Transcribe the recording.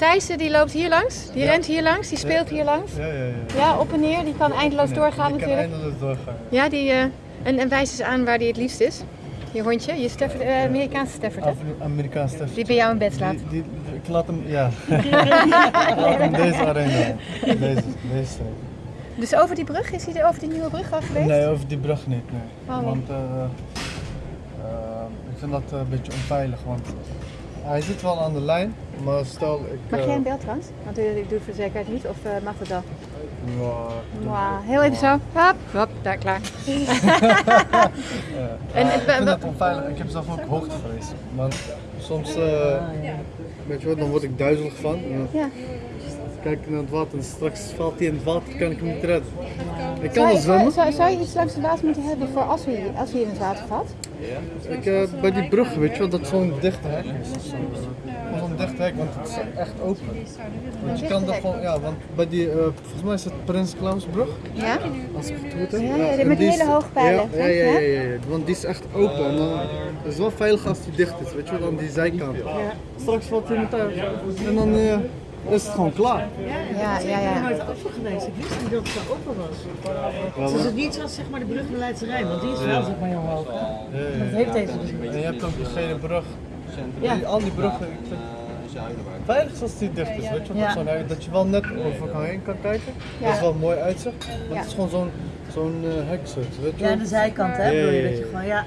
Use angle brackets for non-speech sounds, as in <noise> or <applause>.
Thijs eh, die loopt hier langs, die Ja. rent hier langs, die speelt hier langs. Ja, ja, ja. Ja, op en neer, die kan eindeloos doorgaan die kan natuurlijk. eindeloos doorgaan. Ja, die, eh, en, en wijs eens aan waar die het liefst is. Je hondje, je Stafford, eh, Amerikaanse Stafford, hè? Af- Amerikaans Stef. Die bij jou in bed slaapt. Die, die, ik laat hem, ja. ik <laughs> laat hem deze arena. Deze, deze. Dus over die brug, is hij er over die nieuwe brug al geweest? Nee, over die brug niet, nee. Waarom? Want eh, ik vind dat een beetje onveilig, want hij zit wel aan de lijn, maar stel ik... Mag eh, jij een bel trouwens? Want ik doe het voor zekerheid niet, of eh, mag dat wel? Mwah, heel even zo. Hop, hop, daar, klaar. <laughs> En, En, ik eh, vind dat onveilig. Ik heb zelf ook hoogtevrees. Want soms, eh, weet je wat, dan word ik duizelig van. Ja. Kijk naar het water en straks valt hij in het water, kan ik hem niet redden. Ik kan Zou, wel zwemmen. zou, zou je iets langs de water moeten hebben voor als we, als in het water valt? Ik, eh, bij die brug, weet je wel, dat zo'n dichte hek is. Zo'n dichte hek, want het is echt open. Want je kan er gewoon, ja, want bij die, eh, volgens mij is het Prins Klausbrug, Ja? als ik het goed heb. Ja, ja, met die is- hele hoge pijlen, Ja, ja, ja, ja, ja, ja, want die is echt open. En dan is het wel veilig als die dicht is, weet je wel, aan die zijkant. Straks valt iemand uit en dan eh, is het gewoon klaar. Ja, ja, Ik ben ja. nooit open geweest. Ik wist niet dat het zo open was. Dus het is niet zoals zeg maar de brug naar Leidse Rijn, want die is wel zeg maar heel hoog. Ja, ja, Dat ja. heeft deze dus niet. En je hebt ook die gele brug. Ja. Die, al die bruggen, ik vind het veilig als die dicht is, weet je wel. Ja. Dat je wel net over kan heen kan kijken. Ja. Dat is wel mooi uitzicht. Maar Ja. het is gewoon zo'n zo'n eh heksoort, weet je Ja, de zijkant hè, Ja, bedoel je ja, dat je ja. gewoon, ja.